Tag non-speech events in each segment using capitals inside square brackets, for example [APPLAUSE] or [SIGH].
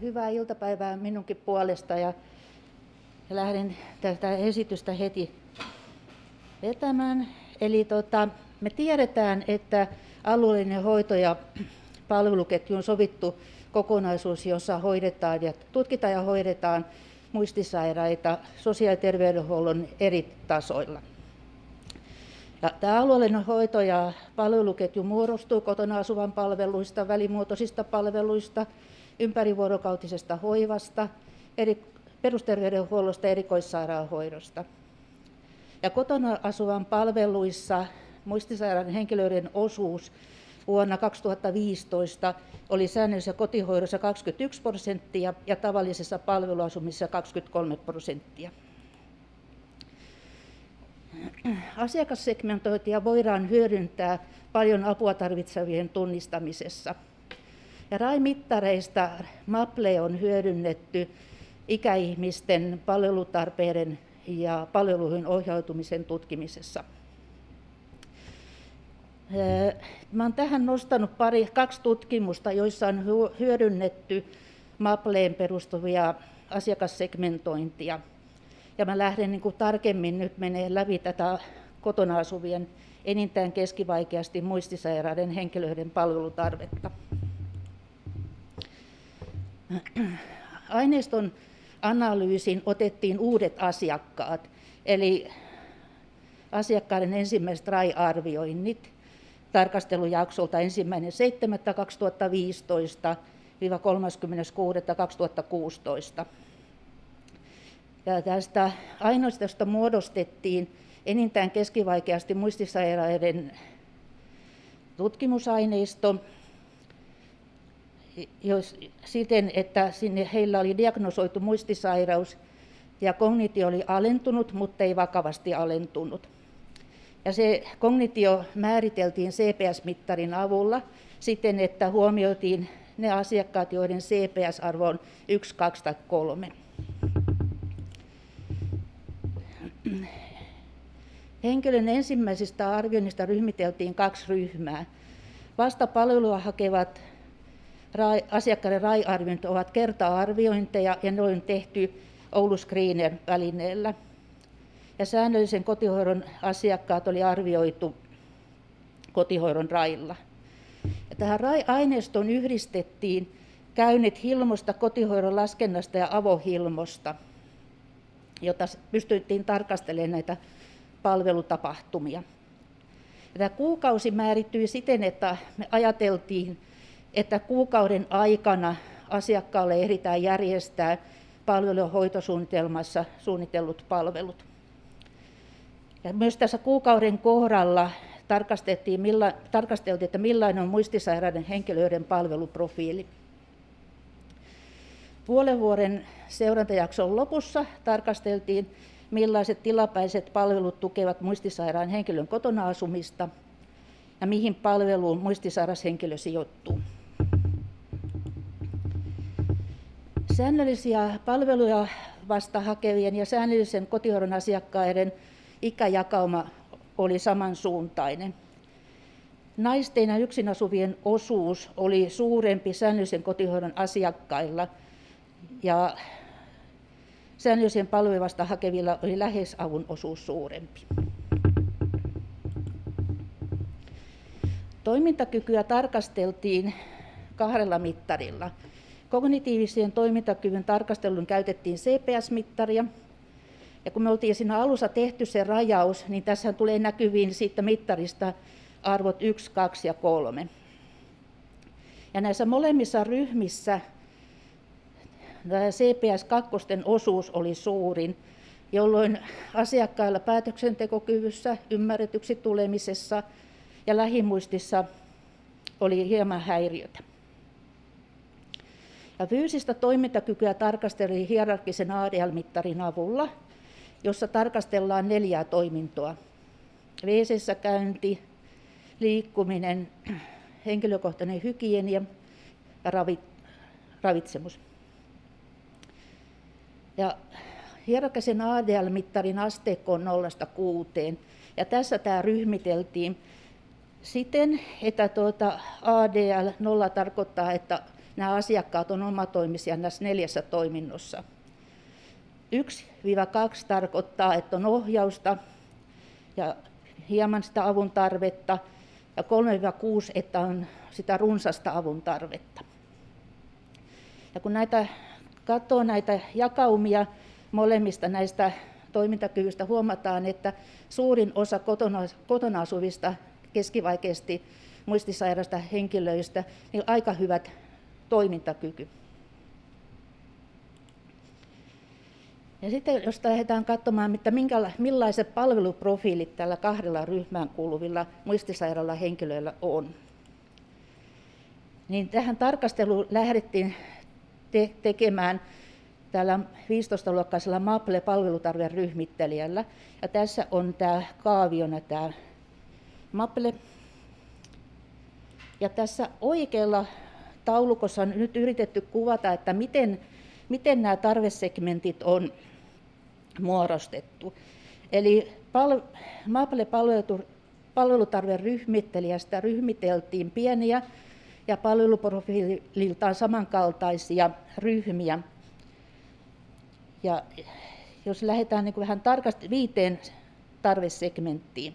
Hyvää iltapäivää minunkin puolesta ja, ja lähden tätä esitystä heti vetämään. Eli tota, me tiedetään, että alueellinen hoito ja palveluketju on sovittu kokonaisuus, jossa hoidetaan ja tutkitaan ja hoidetaan muistisairaita sosiaali- ja terveydenhuollon eri tasoilla. Ja tämä alueellinen hoito ja palveluketju muodostuu kotona asuvan palveluista, välimuotoisista palveluista, ympärivuorokautisesta hoivasta, eri, perusterveydenhuollosta ja erikoissairaanhoidosta. Ja kotona asuvan palveluissa muistisairaiden henkilöiden osuus vuonna 2015 oli säännöllisessä kotihoidossa 21 prosenttia ja tavallisessa palveluasumisessa 23 prosenttia. Asiakassegmentointia voidaan hyödyntää paljon apua tarvitsevien tunnistamisessa. Ja RAI-mittareista MAPLE on hyödynnetty ikäihmisten palvelutarpeiden ja palveluihin ohjautumisen tutkimisessa. Mä olen tähän nostanut pari, kaksi tutkimusta, joissa on hyödynnetty MAPLEen perustuvia asiakassegmentointia. Ja mä lähden niin kuin tarkemmin nyt menee läpi tätä kotona asuvien enintään keskivaikeasti muistisairaiden henkilöiden palvelutarvetta. Aineiston analyysin otettiin uudet asiakkaat, eli asiakkaiden ensimmäiset RAI-arvioinnit tarkastelujaksolta 1.7.2015-36.2016. Ja tästä aineistosta muodostettiin enintään keskivaikeasti muistisairaiden tutkimusaineisto, jos, siten, että sinne heillä oli diagnosoitu muistisairaus ja kognitio oli alentunut, mutta ei vakavasti alentunut. Ja se kognitio määriteltiin CPS-mittarin avulla siten, että huomioitiin ne asiakkaat, joiden CPS-arvo on 1, 2 tai 3. Henkilön ensimmäisestä arvioinnista ryhmiteltiin kaksi ryhmää. Vasta palvelua hakevat asiakkaiden RAI-arvioinnit ovat kerta-arviointeja ja ne on tehty Oulu Screener-välineellä. Ja säännöllisen kotihoidon asiakkaat oli arvioitu kotihoidon railla. Ja tähän RAI-aineistoon yhdistettiin käynnit Hilmosta, kotihoidon laskennasta ja avohilmosta, jota pystyttiin tarkastelemaan näitä palvelutapahtumia. Ja tämä kuukausi määrittyi siten, että me ajateltiin, että kuukauden aikana asiakkaalle ehditään järjestää palvelu- hoitosuunnitelmassa suunnitellut palvelut. Ja myös tässä kuukauden kohdalla tarkasteltiin, milla, tarkasteltiin, että millainen on muistisairaiden henkilöiden palveluprofiili. Puolen vuoden seurantajakson lopussa tarkasteltiin, millaiset tilapäiset palvelut tukevat muistisairaan henkilön kotona asumista ja mihin palveluun muistisairas henkilö sijoittuu. Säännöllisiä palveluja vasta hakevien ja säännöllisen kotihoidon asiakkaiden ikäjakauma oli samansuuntainen. Naisten ja yksin asuvien osuus oli suurempi säännöllisen kotihoidon asiakkailla ja säännöllisen palveluvasta hakevilla oli lähes avun osuus suurempi. Toimintakykyä tarkasteltiin kahdella mittarilla. Kognitiivisen toimintakyvyn tarkastelun käytettiin CPS-mittaria. Ja kun me oltiin siinä alussa tehty se rajaus, niin tässä tulee näkyviin siitä mittarista arvot 1, 2 ja 3. Ja näissä molemmissa ryhmissä CPS-2 osuus oli suurin, jolloin asiakkailla päätöksentekokyvyssä, ymmärretyksi tulemisessa ja lähimuistissa oli hieman häiriötä. Ja fyysistä toimintakykyä tarkasteli hierarkisen ADL-mittarin avulla, jossa tarkastellaan neljää toimintoa. wc käynti, liikkuminen, henkilökohtainen hygienia ja ravitsemus. Ja hierarkisen ADL-mittarin asteikko on 0-6. Ja tässä tämä ryhmiteltiin siten, että tuota ADL 0 tarkoittaa, että nämä asiakkaat on omatoimisia näissä neljässä toiminnossa. 1-2 tarkoittaa, että on ohjausta ja hieman sitä avun tarvetta, ja 3-6, että on sitä runsasta avun tarvetta. Ja kun näitä katsoo näitä jakaumia molemmista näistä toimintakyvystä, huomataan, että suurin osa kotona, kotona asuvista keskivaikeasti muistisairaista henkilöistä niin aika hyvät toimintakyky. Ja sitten jos lähdetään katsomaan, että millaiset palveluprofiilit tällä kahdella ryhmään kuuluvilla muistisairailla henkilöillä on, niin tähän tarkasteluun lähdettiin te- tekemään tällä 15-luokkaisella MAPLE-palvelutarveryhmittelijällä. Ja tässä on tämä kaaviona tämä MAPLE. Ja tässä oikealla taulukossa on nyt yritetty kuvata, että miten, miten nämä tarvesegmentit on muodostettu. Eli pal- MAPLE-palvelutarveryhmittelijästä ryhmiteltiin pieniä ja palveluprofiililtaan samankaltaisia ryhmiä. Ja jos lähdetään niin vähän tarkasti viiteen tarvesegmenttiin.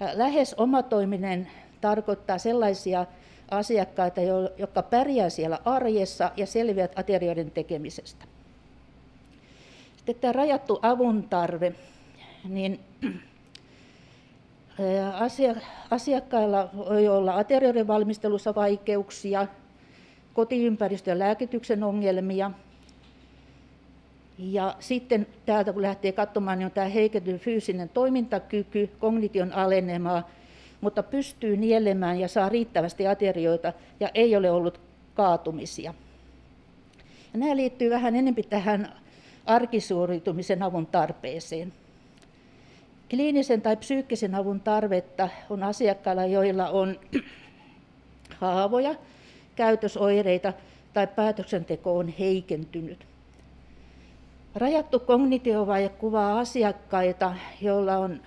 Ja lähes omatoiminen tarkoittaa sellaisia asiakkaita, jotka pärjää siellä arjessa ja selviävät aterioiden tekemisestä. Sitten tämä rajattu avun tarve, niin asiakkailla voi olla aterioiden valmistelussa vaikeuksia, kotiympäristön ja lääkityksen ongelmia. Ja sitten täältä kun lähtee katsomaan, niin on tämä heikentynyt fyysinen toimintakyky, kognition alenemaa, mutta pystyy nielemään ja saa riittävästi aterioita ja ei ole ollut kaatumisia. Ja nämä liittyy vähän enemmän tähän arkisuoritumisen avun tarpeeseen. Kliinisen tai psyykkisen avun tarvetta on asiakkailla, joilla on [CLEARS THROAT] haavoja, käytösoireita tai päätöksenteko on heikentynyt. Rajattu kognitiovaje kuvaa asiakkaita, joilla on,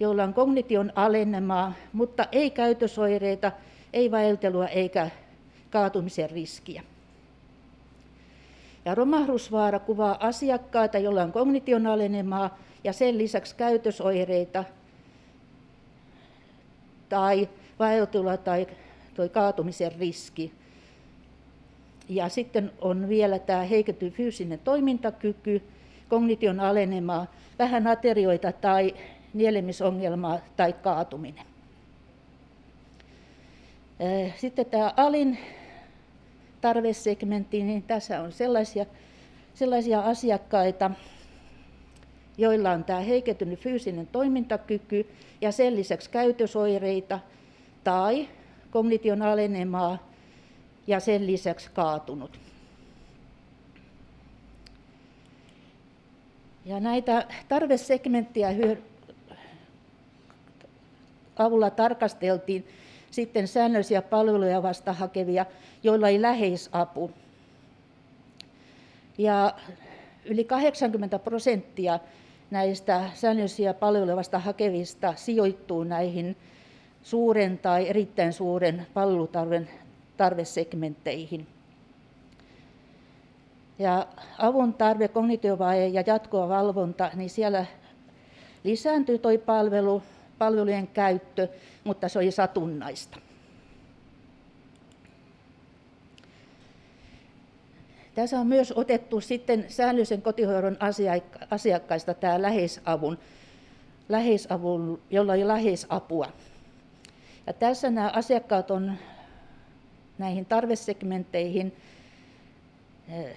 joilla on kognition alenemaa, mutta ei käytösoireita, ei vaeltelua eikä kaatumisen riskiä. Ja romahdusvaara kuvaa asiakkaita, joilla on kognition alenemaa ja sen lisäksi käytösoireita tai vaeltelua tai toi kaatumisen riski. Ja sitten on vielä tämä heikentynyt fyysinen toimintakyky, kognition alenemaa, vähän aterioita tai nielemisongelmaa tai kaatuminen. Sitten tämä alin tarvesegmentti, niin tässä on sellaisia, sellaisia asiakkaita, joilla on tämä heikentynyt fyysinen toimintakyky ja sen lisäksi käytösoireita tai kognition alenemaa ja sen lisäksi kaatunut. Ja näitä tarvesegmenttiä avulla tarkasteltiin sitten säännöllisiä palveluja vasta hakevia, joilla ei läheisapu. Ja yli 80 prosenttia näistä säännöllisiä palveluja vasta hakevista sijoittuu näihin suuren tai erittäin suuren palvelutarven tarvesegmentteihin. Ja avun tarve, kognitiovaje ja jatkuva valvonta, niin siellä lisääntyy tuo palvelu, palvelujen käyttö, mutta se oli satunnaista. Tässä on myös otettu sitten säännöllisen kotihoidon asiakkaista tämä läheisavun, läheisavun jolla oli läheisapua. Ja tässä nämä asiakkaat on näihin tarvesegmentteihin eh,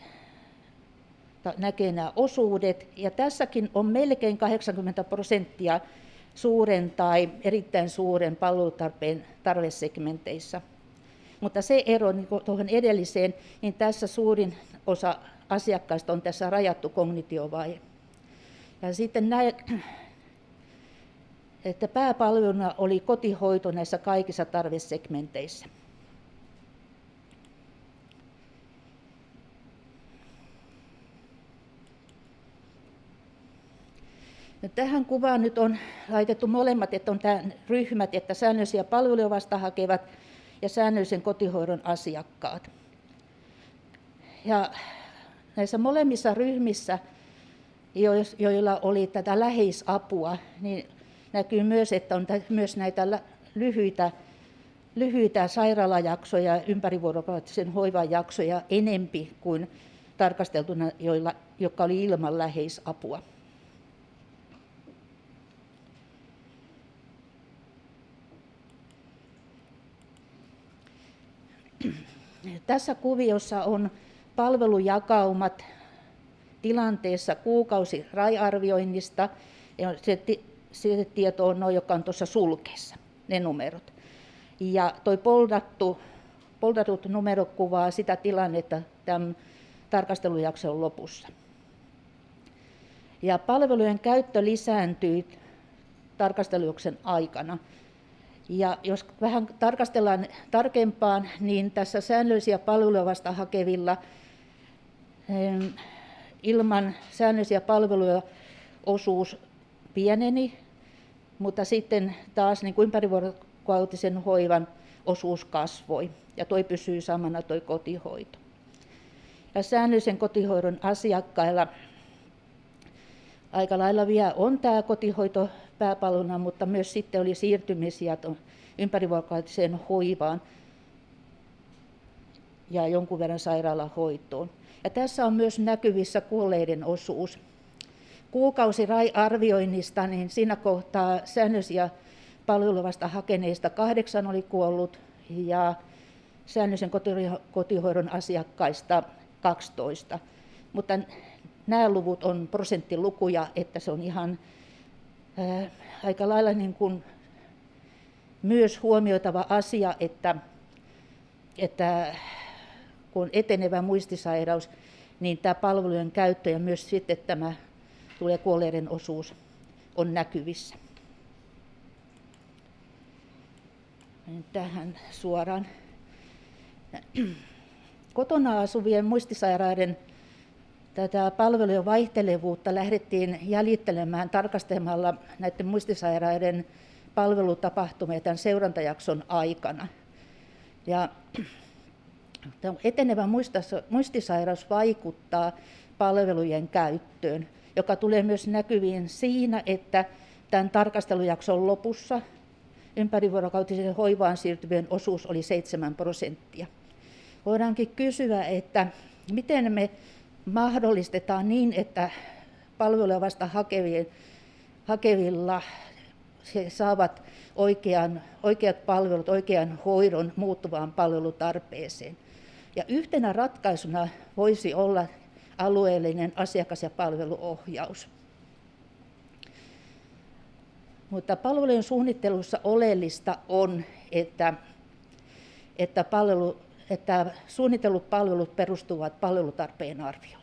näkee nämä osuudet. Ja tässäkin on melkein 80 prosenttia suuren tai erittäin suuren palvelutarpeen tarvesegmenteissä. Mutta se ero niin tuohon edelliseen, niin tässä suurin osa asiakkaista on tässä rajattu kognitiovaihe. Ja sitten näin, että pääpalveluna oli kotihoito näissä kaikissa tarvesegmenteissä. No, tähän kuvaan nyt on laitettu molemmat, että on tämä ryhmät, että säännöllisiä palveluja vasta hakevat ja säännöllisen kotihoidon asiakkaat. Ja näissä molemmissa ryhmissä, joilla oli tätä läheisapua, niin näkyy myös, että on myös näitä lyhyitä, lyhyitä sairaalajaksoja, ympärivuorokautisen hoivan jaksoja enempi kuin tarkasteltuna, joilla, jotka oli ilman läheisapua. Tässä kuviossa on palvelujakaumat tilanteessa kuukausi raiarvioinnista. Se, se tieto on noin, joka on tuossa sulkeessa, ne numerot. Ja tuo poldattu, poldatut numero kuvaa sitä tilannetta tämän tarkastelujakson lopussa. Ja palvelujen käyttö lisääntyy tarkastelujakson aikana. Ja jos vähän tarkastellaan tarkempaan, niin tässä säännöllisiä palveluja vasta hakevilla ilman säännöllisiä palveluja osuus pieneni, mutta sitten taas niin kuin ympärivuorokautisen hoivan osuus kasvoi ja toi pysyy samana toi kotihoito. Ja säännöllisen kotihoidon asiakkailla aika lailla vielä on tämä kotihoito pääpalona, mutta myös sitten oli siirtymisiä ympärivuorokautiseen hoivaan ja jonkun verran sairaalahoitoon. Ja tässä on myös näkyvissä kuolleiden osuus. Kuukausi RAI-arvioinnista, niin siinä kohtaa säännöllisiä palveluvasta hakeneista kahdeksan oli kuollut ja säännöllisen kotihoidon asiakkaista 12. Mutta nämä luvut on prosenttilukuja, että se on ihan aika lailla niin kuin myös huomioitava asia, että, että kun on etenevä muistisairaus, niin tämä palvelujen käyttö ja myös sitten tämä tulee kuolleiden osuus on näkyvissä. Tähän suoraan. Kotona asuvien muistisairaiden tätä palvelujen vaihtelevuutta lähdettiin jäljittelemään tarkastelemalla näiden muistisairaiden palvelutapahtumia tämän seurantajakson aikana. Ja etenevä muistisairaus vaikuttaa palvelujen käyttöön, joka tulee myös näkyviin siinä, että tämän tarkastelujakson lopussa ympärivuorokautisen hoivaan siirtyvien osuus oli 7 prosenttia. Voidaankin kysyä, että miten me mahdollistetaan niin, että palveluja vasta hakevien, hakevilla he saavat oikean, oikeat palvelut, oikean hoidon muuttuvaan palvelutarpeeseen. Ja yhtenä ratkaisuna voisi olla alueellinen asiakas- ja palveluohjaus. Mutta palvelujen suunnittelussa oleellista on, että, että, palvelu, että suunnitellut palvelut perustuvat palvelutarpeen arvioon.